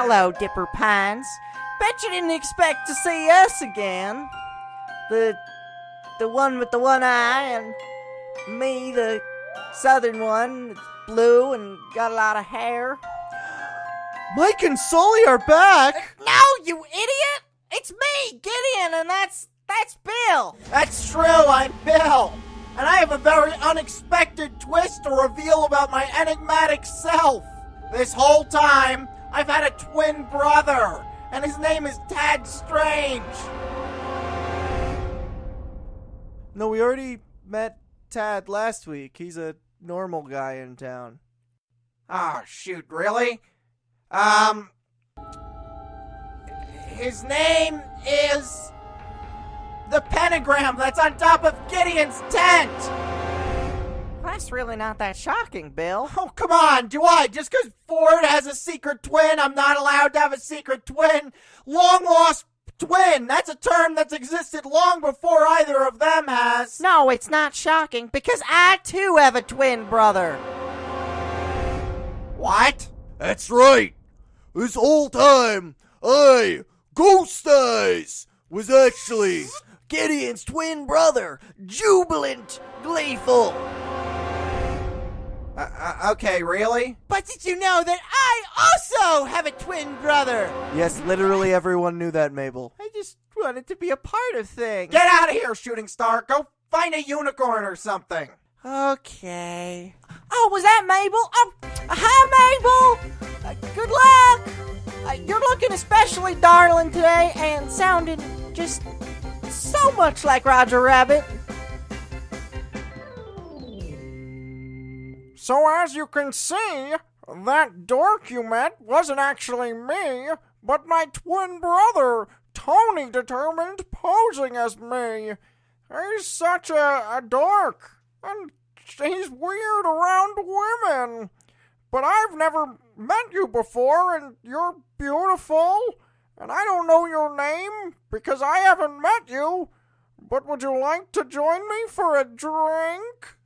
Hello, Dipper Pines. Bet you didn't expect to see us again. The the one with the one eye and me, the southern one, blue and got a lot of hair. Mike and Sully are back. No, you idiot! It's me, Gideon, and that's that's Bill. That's true, I'm Bill. And I have a very unexpected twist to reveal about my enigmatic self. This whole time, I've had a twin brother, and his name is Tad Strange. No, we already met Tad last week. He's a normal guy in town. Oh, shoot, really? Um. His name is. The pentagram that's on top of Gideon's tent! That's really not that shocking, Bill. Oh, come on, do I? Just because Ford has a secret twin, I'm not allowed to have a secret twin? Long lost twin! That's a term that's existed long before either of them has. No, it's not shocking because I too have a twin brother. What? That's right. This whole time, I, Ghost Eyes, was actually Gideon's twin brother, jubilant, gleeful. Okay, really? But did you know that I also have a twin brother? Yes, literally everyone knew that, Mabel. I just wanted to be a part of things. Get out of here, shooting star. Go find a unicorn or something. Okay. Oh, was that Mabel? Oh, hi, Mabel. Uh, good luck. Uh, you're looking especially darling today and sounding just so much like Roger Rabbit. So as you can see, that dork you met wasn't actually me, but my twin brother, Tony, determined posing as me. He's such a, a dork, and he's weird around women. But I've never met you before, and you're beautiful, and I don't know your name because I haven't met you. But would you like to join me for a drink?